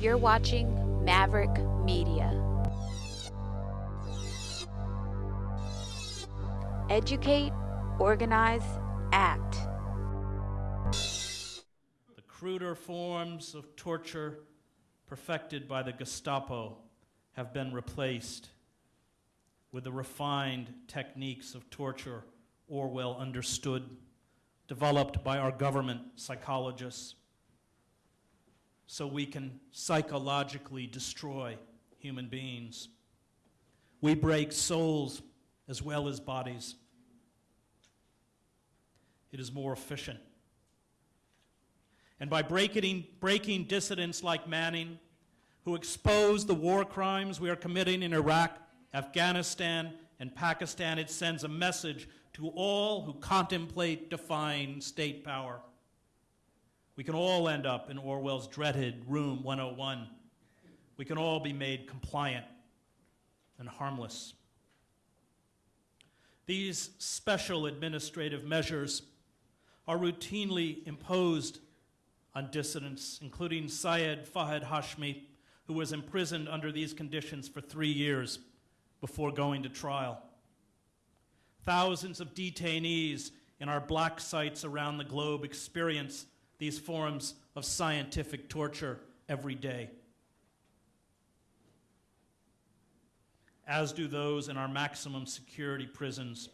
You're watching Maverick Media. Educate, organize, act. The cruder forms of torture perfected by the Gestapo have been replaced with the refined techniques of torture Orwell understood, developed by our government psychologists, so we can psychologically destroy human beings. We break souls as well as bodies. It is more efficient. And by breaking, breaking dissidents like Manning, who expose the war crimes we are committing in Iraq, Afghanistan, and Pakistan, it sends a message to all who contemplate defying state power. We can all end up in Orwell's dreaded Room 101. We can all be made compliant and harmless. These special administrative measures are routinely imposed on dissidents, including Syed Fahad Hashmi, who was imprisoned under these conditions for three years before going to trial. Thousands of detainees in our black sites around the globe experience these forms of scientific torture every day. As do those in our maximum security prisons,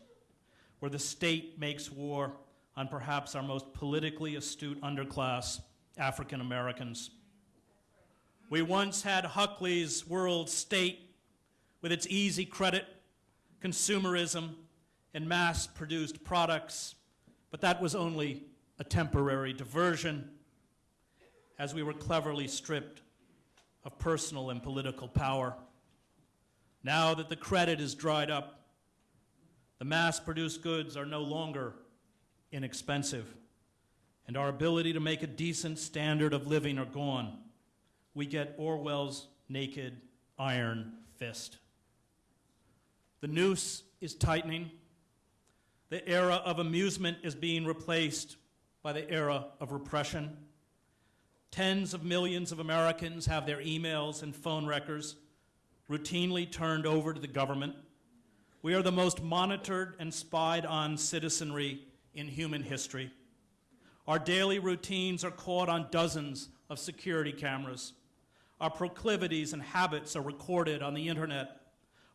where the state makes war on perhaps our most politically astute underclass, African Americans. We once had Huxley's world state with its easy credit, consumerism, and mass produced products, but that was only a temporary diversion as we were cleverly stripped of personal and political power. Now that the credit is dried up, the mass produced goods are no longer inexpensive, and our ability to make a decent standard of living are gone. We get Orwell's naked iron fist. The noose is tightening. The era of amusement is being replaced by the era of repression. Tens of millions of Americans have their emails and phone records routinely turned over to the government. We are the most monitored and spied on citizenry in human history. Our daily routines are caught on dozens of security cameras. Our proclivities and habits are recorded on the internet.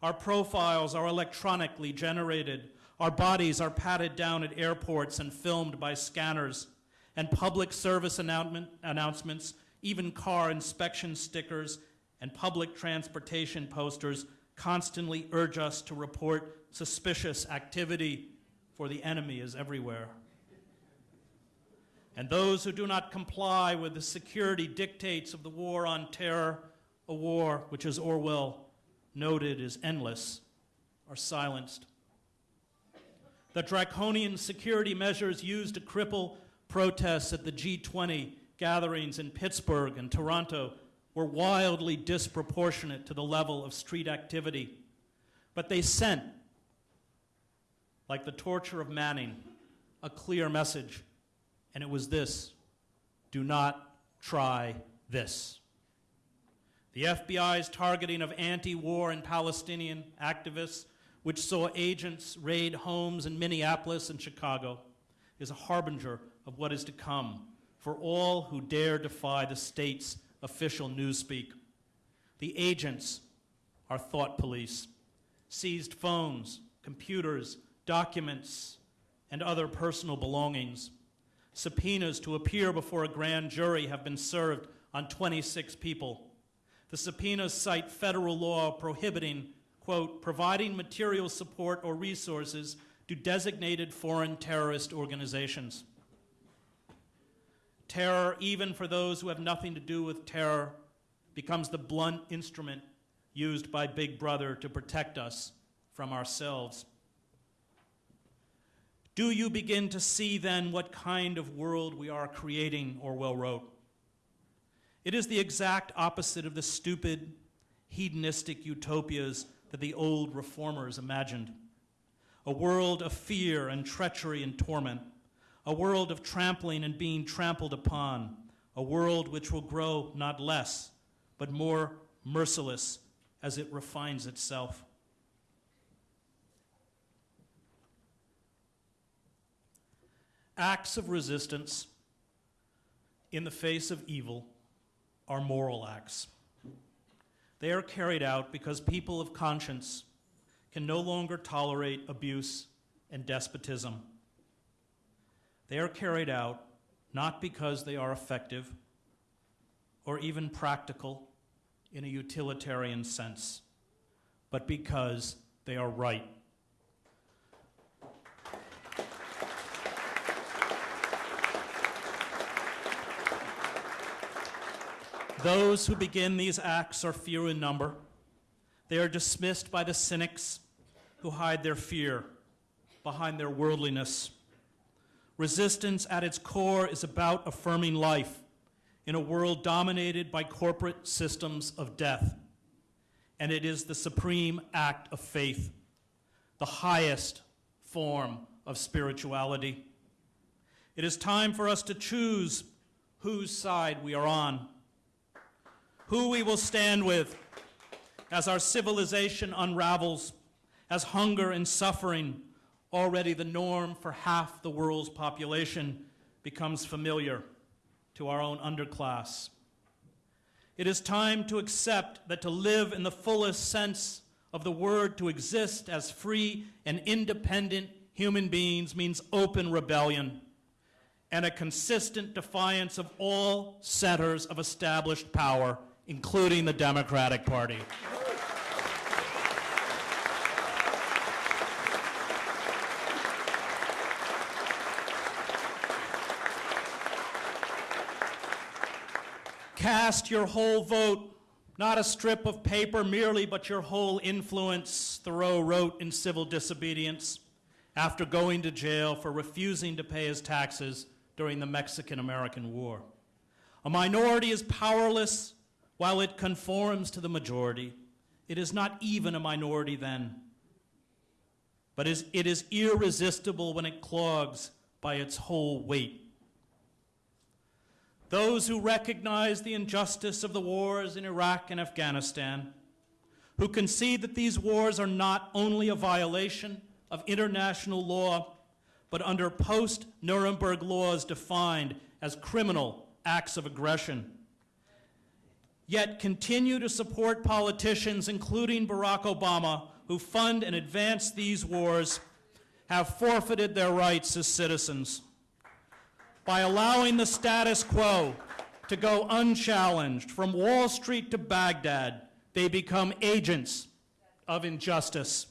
Our profiles are electronically generated. Our bodies are patted down at airports and filmed by scanners. And public service announcements, even car inspection stickers, and public transportation posters constantly urge us to report suspicious activity, for the enemy is everywhere. And those who do not comply with the security dictates of the war on terror, a war which, as Orwell noted, is endless, are silenced. The draconian security measures used to cripple protests at the G20 gatherings in Pittsburgh and Toronto were wildly disproportionate to the level of street activity. But they sent, like the torture of Manning, a clear message, and it was this do not try this. The FBI's targeting of anti war and Palestinian activists, which saw agents raid homes in Minneapolis and Chicago, is a harbinger of what is to come for all who dare defy the state's official newspeak. The agents are thought police, seized phones, computers, documents, and other personal belongings. Subpoenas to appear before a grand jury have been served on 26 people. The subpoenas cite federal law prohibiting, quote, providing material support or resources to designated foreign terrorist organizations. Terror, even for those who have nothing to do with terror, becomes the blunt instrument used by Big Brother to protect us from ourselves. Do you begin to see then what kind of world we are creating, Orwell wrote? It is the exact opposite of the stupid, hedonistic utopias that the old reformers imagined. A world of fear and treachery and torment, a world of trampling and being trampled upon, a world which will grow not less, but more merciless as it refines itself. Acts of resistance in the face of evil are moral acts. They are carried out because people of conscience can no longer tolerate abuse and despotism. They are carried out not because they are effective or even practical in a utilitarian sense, but because they are right. Those who begin these acts are few in number. They are dismissed by the cynics who hide their fear behind their worldliness. Resistance at its core is about affirming life in a world dominated by corporate systems of death. And it is the supreme act of faith, the highest form of spirituality. It is time for us to choose whose side we are on who we will stand with as our civilization unravels, as hunger and suffering, already the norm for half the world's population, becomes familiar to our own underclass. It is time to accept that to live in the fullest sense of the word, to exist as free and independent human beings, means open rebellion and a consistent defiance of all centers of established power including the Democratic Party. Cast your whole vote, not a strip of paper merely, but your whole influence, Thoreau wrote in Civil Disobedience after going to jail for refusing to pay his taxes during the Mexican American War. A minority is powerless while it conforms to the majority, it is not even a minority then, but it is irresistible when it clogs by its whole weight. Those who recognize the injustice of the wars in Iraq and Afghanistan, who concede that these wars are not only a violation of international law, but under post Nuremberg laws defined as criminal acts of aggression yet continue to support politicians, including Barack Obama, who fund and advance these wars, have forfeited their rights as citizens. By allowing the status quo to go unchallenged from Wall Street to Baghdad, they become agents of injustice.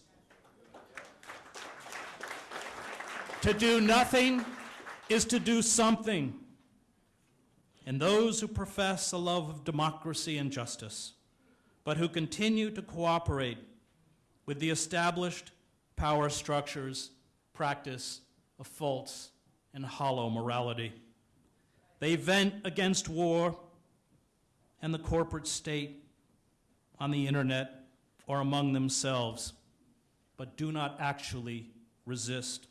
To do nothing is to do something and those who profess a love of democracy and justice, but who continue to cooperate with the established power structures, practice of false and hollow morality. They vent against war and the corporate state on the internet or among themselves, but do not actually resist.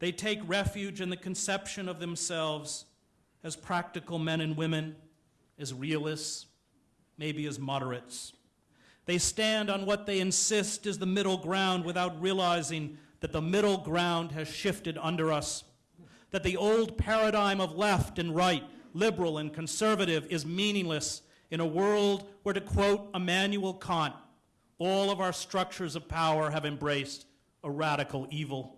They take refuge in the conception of themselves as practical men and women, as realists, maybe as moderates. They stand on what they insist is the middle ground without realizing that the middle ground has shifted under us, that the old paradigm of left and right, liberal and conservative, is meaningless in a world where, to quote Immanuel Kant, all of our structures of power have embraced a radical evil.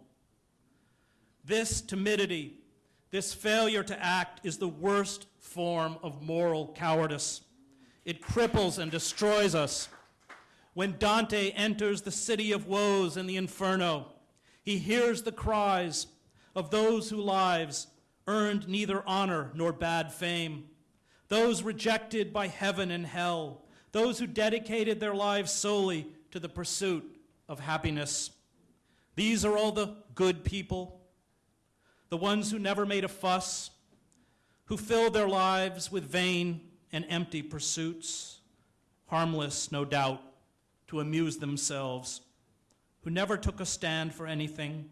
This timidity this failure to act is the worst form of moral cowardice. It cripples and destroys us. When Dante enters the city of woes in the inferno, he hears the cries of those whose lives earned neither honor nor bad fame, those rejected by heaven and hell, those who dedicated their lives solely to the pursuit of happiness. These are all the good people the ones who never made a fuss, who filled their lives with vain and empty pursuits, harmless, no doubt, to amuse themselves, who never took a stand for anything,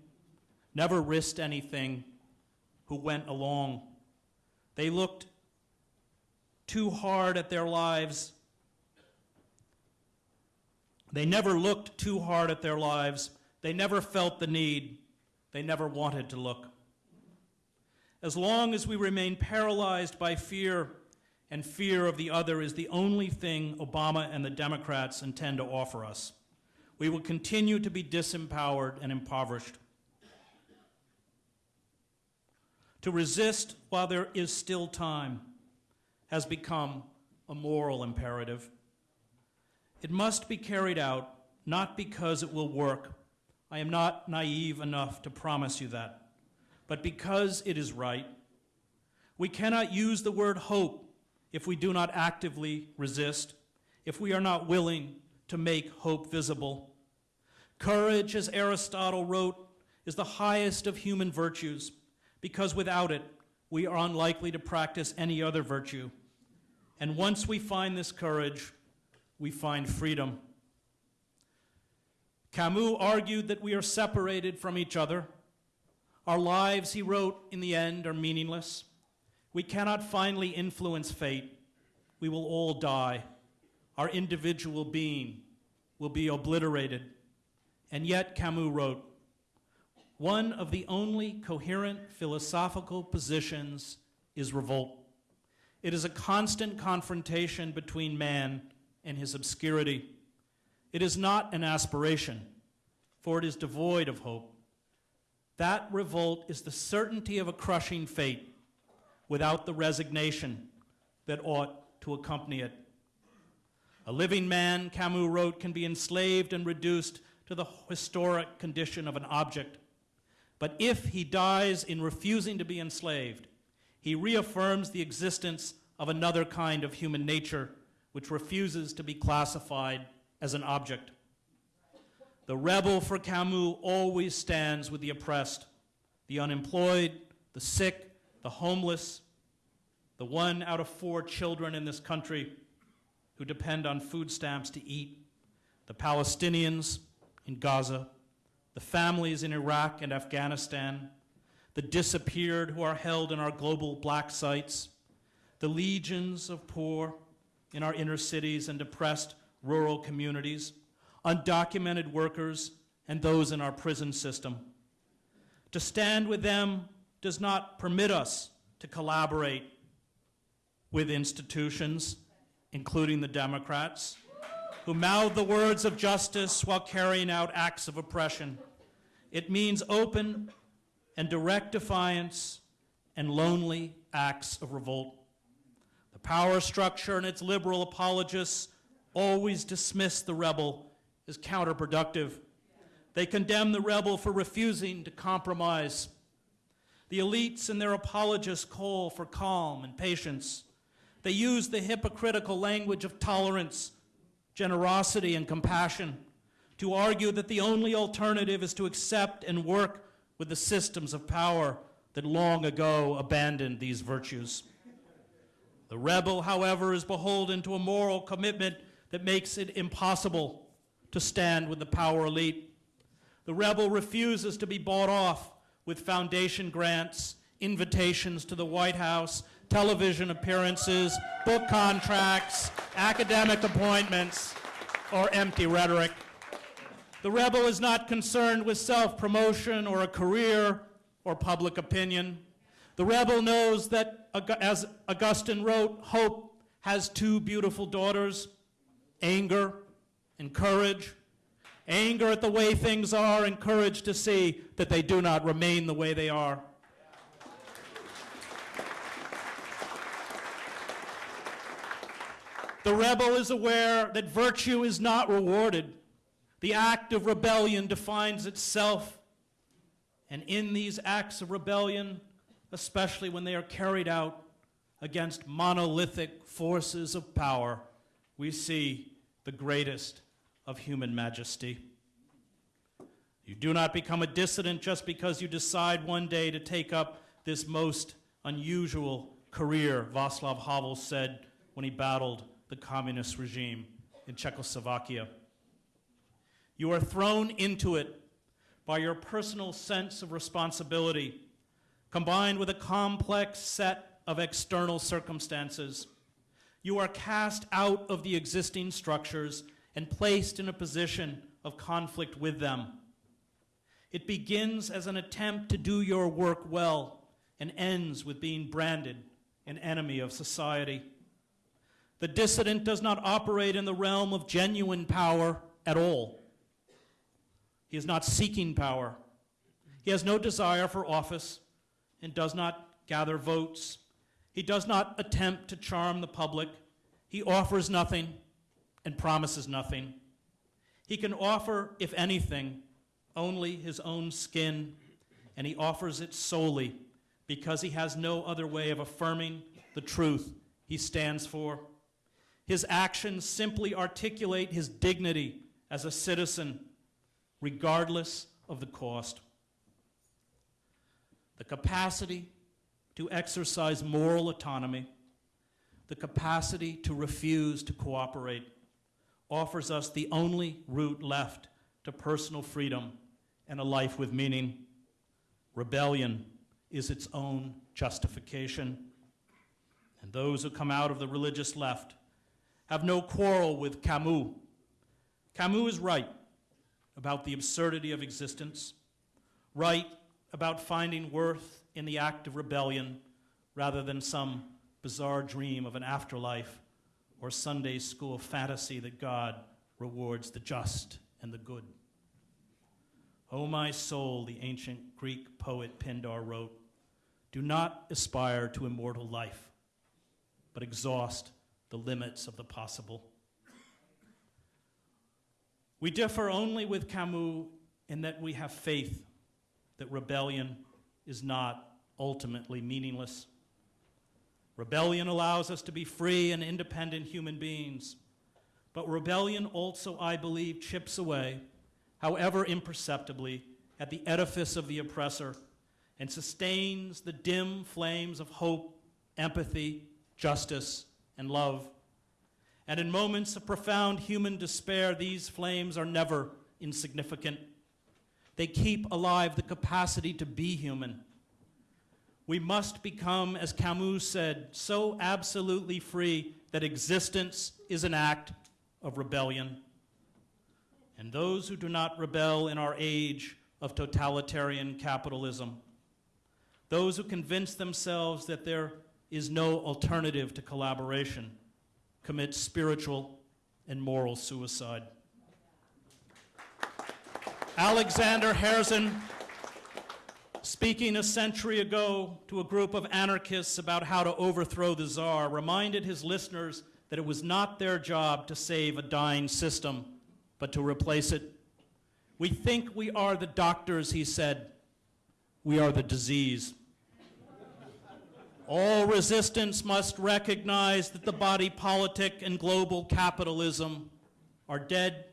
never risked anything, who went along. They looked too hard at their lives They never looked too hard at their lives. They never felt the need. They never wanted to look. As long as we remain paralyzed by fear, and fear of the other is the only thing Obama and the Democrats intend to offer us, we will continue to be disempowered and impoverished. To resist while there is still time has become a moral imperative. It must be carried out not because it will work. I am not naive enough to promise you that, but because it is right. We cannot use the word hope if we do not actively resist, if we are not willing to make hope visible. Courage, as Aristotle wrote, is the highest of human virtues because without it, we are unlikely to practice any other virtue. And once we find this courage, we find freedom. Camus argued that we are separated from each other. Our lives, he wrote, in the end are meaningless. We cannot finally influence fate. We will all die. Our individual being will be obliterated. And yet, Camus wrote, one of the only coherent philosophical positions is revolt. It is a constant confrontation between man and his obscurity. It is not an aspiration, for it is devoid of hope. That revolt is the certainty of a crushing fate without the resignation that ought to accompany it. A living man, Camus wrote, can be enslaved and reduced to the historic condition of an object. But if he dies in refusing to be enslaved, he reaffirms the existence of another kind of human nature which refuses to be classified as an object. The rebel for Camus always stands with the oppressed, the unemployed, the sick, the homeless, the one out of four children in this country who depend on food stamps to eat, the Palestinians in Gaza, the families in Iraq and Afghanistan, the disappeared who are held in our global black sites, the legions of poor in our inner cities and depressed rural communities, undocumented workers, and those in our prison system. To stand with them does not permit us to collaborate with institutions, including the Democrats, who mouth the words of justice while carrying out acts of oppression. It means open and direct defiance and lonely acts of revolt. The power structure and its liberal apologists always dismiss the rebel as counterproductive. They condemn the rebel for refusing to compromise. The elites and their apologists call for calm and patience. They use the hypocritical language of tolerance, generosity, and compassion to argue that the only alternative is to accept and work with the systems of power that long ago abandoned these virtues. The rebel, however, is beholden to a moral commitment that makes it impossible to stand with the power elite. The rebel refuses to be bought off with foundation grants, invitations to the White House, television appearances, book contracts, academic appointments, or empty rhetoric. The rebel is not concerned with self-promotion or a career or public opinion. The rebel knows that, as Augustine wrote, hope has two beautiful daughters, anger and courage. Anger at the way things are and courage to see that they do not remain the way they are. The rebel is aware that virtue is not rewarded. The act of rebellion defines itself. And in these acts of rebellion, especially when they are carried out against monolithic forces of power, we see the greatest of human majesty. You do not become a dissident just because you decide one day to take up this most unusual career, Václav Havel said when he battled the communist regime in Czechoslovakia. You are thrown into it by your personal sense of responsibility, combined with a complex set of external circumstances. You are cast out of the existing structures and placed in a position of conflict with them. It begins as an attempt to do your work well and ends with being branded an enemy of society. The dissident does not operate in the realm of genuine power at all. He is not seeking power. He has no desire for office and does not gather votes. He does not attempt to charm the public. He offers nothing and promises nothing. He can offer, if anything, only his own skin, and he offers it solely because he has no other way of affirming the truth he stands for. His actions simply articulate his dignity as a citizen, regardless of the cost. The capacity to exercise moral autonomy, the capacity to refuse to cooperate, offers us the only route left to personal freedom and a life with meaning. Rebellion is its own justification. And those who come out of the religious left have no quarrel with Camus. Camus is right about the absurdity of existence, right about finding worth in the act of rebellion rather than some bizarre dream of an afterlife or Sunday school fantasy that God rewards the just and the good. O oh, my soul, the ancient Greek poet Pindar wrote, do not aspire to immortal life, but exhaust the limits of the possible. We differ only with Camus in that we have faith that rebellion is not ultimately meaningless. Rebellion allows us to be free and independent human beings. But rebellion also, I believe, chips away, however imperceptibly, at the edifice of the oppressor and sustains the dim flames of hope, empathy, justice, and love. And in moments of profound human despair, these flames are never insignificant. They keep alive the capacity to be human. We must become, as Camus said, so absolutely free that existence is an act of rebellion. And those who do not rebel in our age of totalitarian capitalism, those who convince themselves that there is no alternative to collaboration, commit spiritual and moral suicide. Alexander Herzen, speaking a century ago to a group of anarchists about how to overthrow the czar, reminded his listeners that it was not their job to save a dying system, but to replace it. We think we are the doctors, he said. We are the disease. All resistance must recognize that the body politic and global capitalism are dead,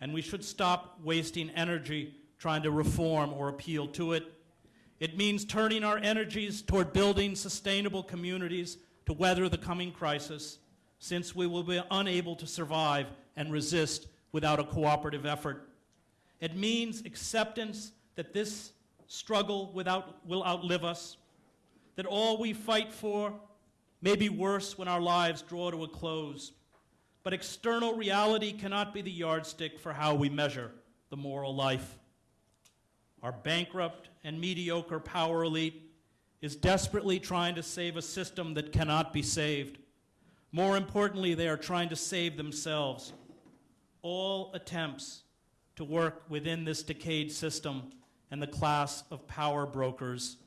and we should stop wasting energy trying to reform or appeal to it. It means turning our energies toward building sustainable communities to weather the coming crisis, since we will be unable to survive and resist without a cooperative effort. It means acceptance that this struggle without, will outlive us, that all we fight for may be worse when our lives draw to a close. But external reality cannot be the yardstick for how we measure the moral life. Our bankrupt and mediocre power elite is desperately trying to save a system that cannot be saved. More importantly, they are trying to save themselves. All attempts to work within this decayed system and the class of power brokers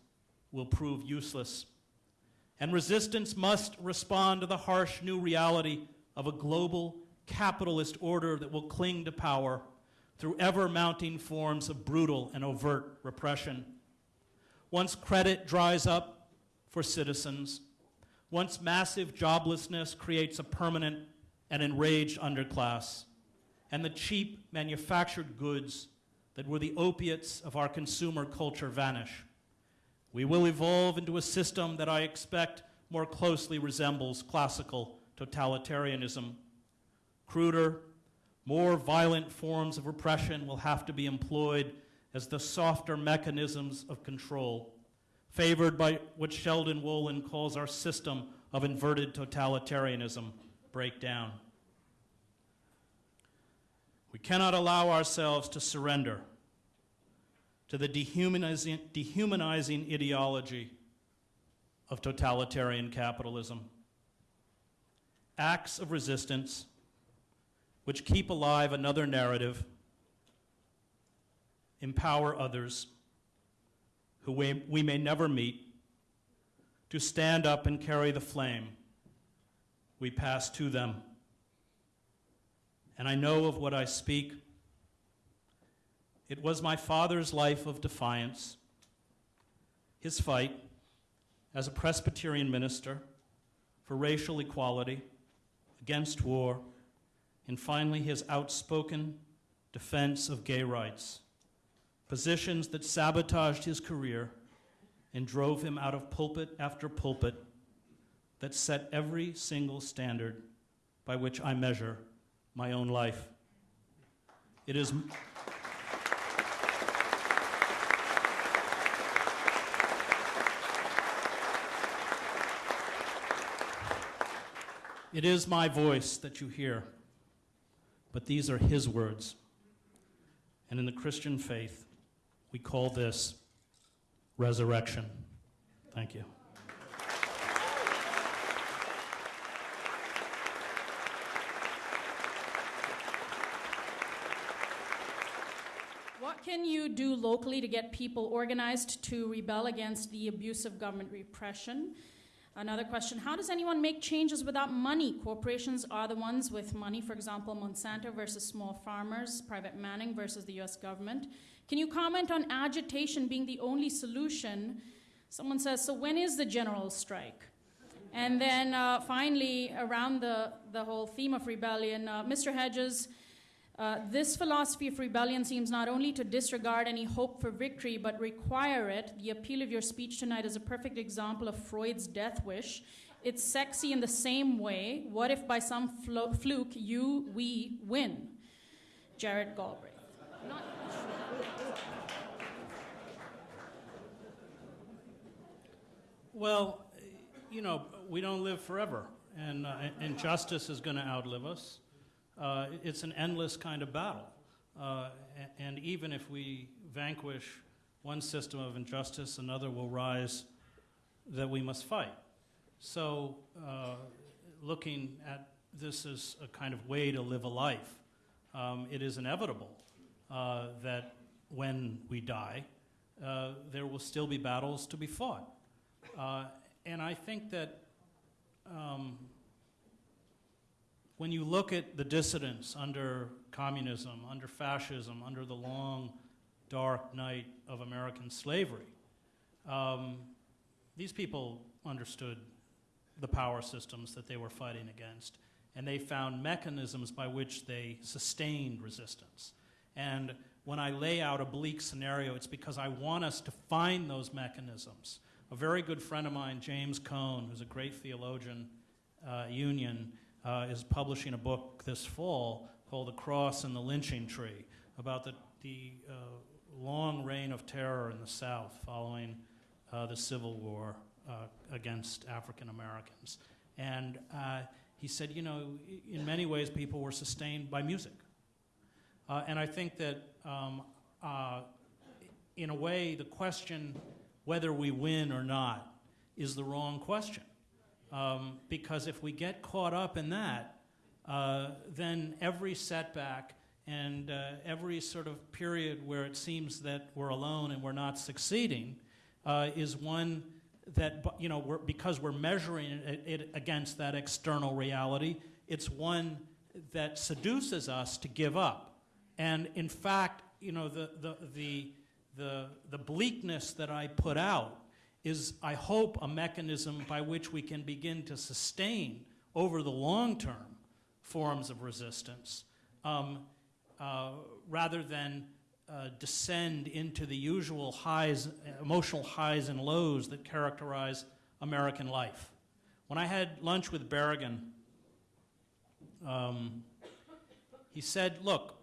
will prove useless. And resistance must respond to the harsh new reality of a global capitalist order that will cling to power through ever mounting forms of brutal and overt repression. Once credit dries up for citizens, once massive joblessness creates a permanent and enraged underclass, and the cheap manufactured goods that were the opiates of our consumer culture vanish, we will evolve into a system that I expect more closely resembles classical totalitarianism. Cruder, more violent forms of repression will have to be employed as the softer mechanisms of control, favored by what Sheldon Wolin calls our system of inverted totalitarianism, break down. We cannot allow ourselves to surrender to the dehumanizing, dehumanizing ideology of totalitarian capitalism. Acts of resistance which keep alive another narrative, empower others who we, we may never meet to stand up and carry the flame we pass to them. And I know of what I speak. It was my father's life of defiance, his fight as a Presbyterian minister for racial equality, against war, and finally his outspoken defense of gay rights, positions that sabotaged his career and drove him out of pulpit after pulpit that set every single standard by which I measure my own life. It is. It is my voice that you hear, but these are his words. And in the Christian faith, we call this resurrection. Thank you. What can you do locally to get people organized to rebel against the abuse of government repression? Another question How does anyone make changes without money? Corporations are the ones with money, for example, Monsanto versus small farmers, private Manning versus the US government. Can you comment on agitation being the only solution? Someone says, So when is the general strike? And then uh, finally, around the, the whole theme of rebellion, uh, Mr. Hedges, uh, this philosophy of rebellion seems not only to disregard any hope for victory, but require it. The appeal of your speech tonight is a perfect example of Freud's death wish. It's sexy in the same way. What if by some fluke you, we win? Jared Galbraith. Not Well, you know, we don't live forever, and uh, is going to outlive us. Uh, it's an endless kind of battle. Uh, and even if we vanquish one system of injustice, another will rise that we must fight. So, uh, looking at this as a kind of way to live a life, um, it is inevitable uh, that when we die, uh, there will still be battles to be fought. Uh, and I think that um, when you look at the dissidents under communism, under fascism, under the long, dark night of American slavery, um, these people understood the power systems that they were fighting against, and they found mechanisms by which they sustained resistance. And when I lay out a bleak scenario, it's because I want us to find those mechanisms. A very good friend of mine, James Cone, who's a great theologian, uh, Union, uh, is publishing a book this fall called The Cross and the Lynching Tree about the, the uh, long reign of terror in the South following uh, the Civil War uh, against African Americans. And uh, he said, you know, in many ways, people were sustained by music. Uh, and I think that, um, in a way, the question whether we win or not is the wrong question. Um, because if we get caught up in that, uh, then every setback and uh, every sort of period where it seems that we're alone and we're not succeeding uh, is one that, you know, we're, because we're measuring it, it against that external reality, it's one that seduces us to give up. And in fact, you know, the, the, the, the, the bleakness that I put out is, I hope, a mechanism by which we can begin to sustain over the long term forms of resistance um, uh, rather than uh, descend into the usual highs, emotional highs and lows that characterize American life. When I had lunch with Berrigan, um, he said, Look,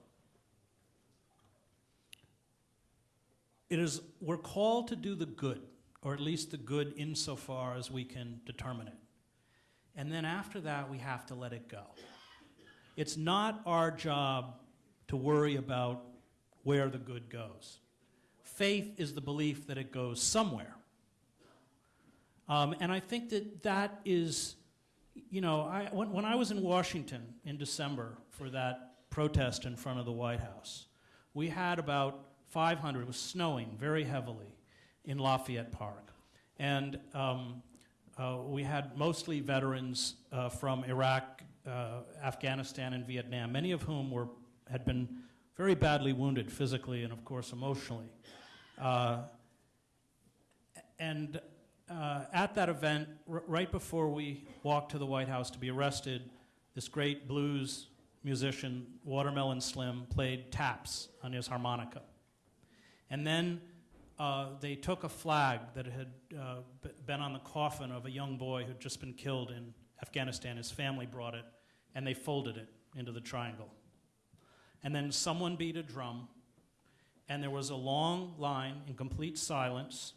it is, we're called to do the good or at least the good insofar as we can determine it. And then after that, we have to let it go. It's not our job to worry about where the good goes. Faith is the belief that it goes somewhere. Um, and I think that that is, you know, I, when, when I was in Washington in December for that protest in front of the White House, we had about 500, it was snowing very heavily in Lafayette Park. And um, uh, we had mostly veterans uh, from Iraq, uh, Afghanistan, and Vietnam, many of whom were, had been very badly wounded physically and, of course, emotionally. Uh, and uh, at that event, right before we walked to the White House to be arrested, this great blues musician, Watermelon Slim, played taps on his harmonica. And then uh, they took a flag that had uh, been on the coffin of a young boy who'd just been killed in Afghanistan. His family brought it, and they folded it into the triangle. And then someone beat a drum, and there was a long line in complete silence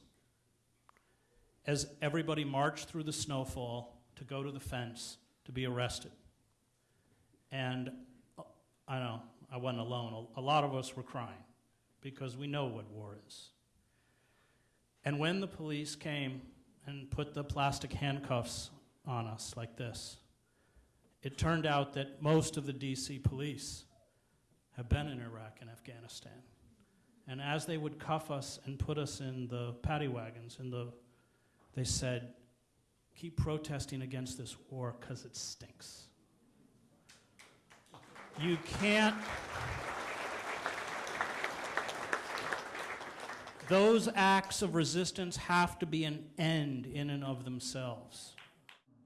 as everybody marched through the snowfall to go to the fence to be arrested. And uh, I know, I wasn't alone. A, a lot of us were crying because we know what war is. And when the police came and put the plastic handcuffs on us like this, it turned out that most of the DC police have been in Iraq and Afghanistan. And as they would cuff us and put us in the paddy wagons, in the, they said, keep protesting against this war because it stinks. You can't. Those acts of resistance have to be an end in and of themselves.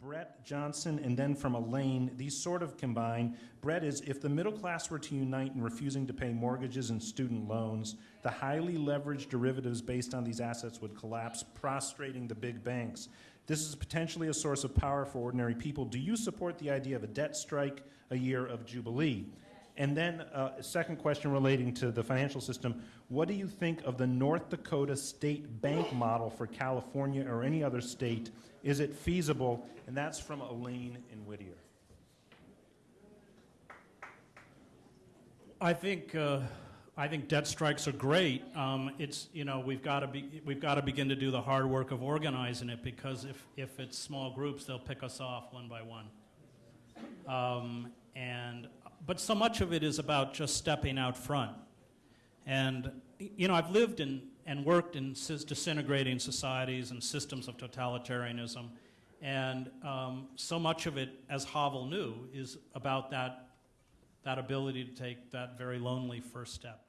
Brett Johnson, and then from Elaine, these sort of combine. Brett is if the middle class were to unite in refusing to pay mortgages and student loans, the highly leveraged derivatives based on these assets would collapse, prostrating the big banks. This is potentially a source of power for ordinary people. Do you support the idea of a debt strike, a year of Jubilee? And then uh, a second question relating to the financial system. What do you think of the North Dakota state bank model for California or any other state? Is it feasible? And that's from Elaine in Whittier. I think uh, I think debt strikes are great. Um, it's you know we've got to be we've got to begin to do the hard work of organizing it because if if it's small groups, they'll pick us off one by one. Um, and but so much of it is about just stepping out front. And you know I've lived in and worked in disintegrating societies and systems of totalitarianism, and um, so much of it, as Havel knew, is about that that ability to take that very lonely first step.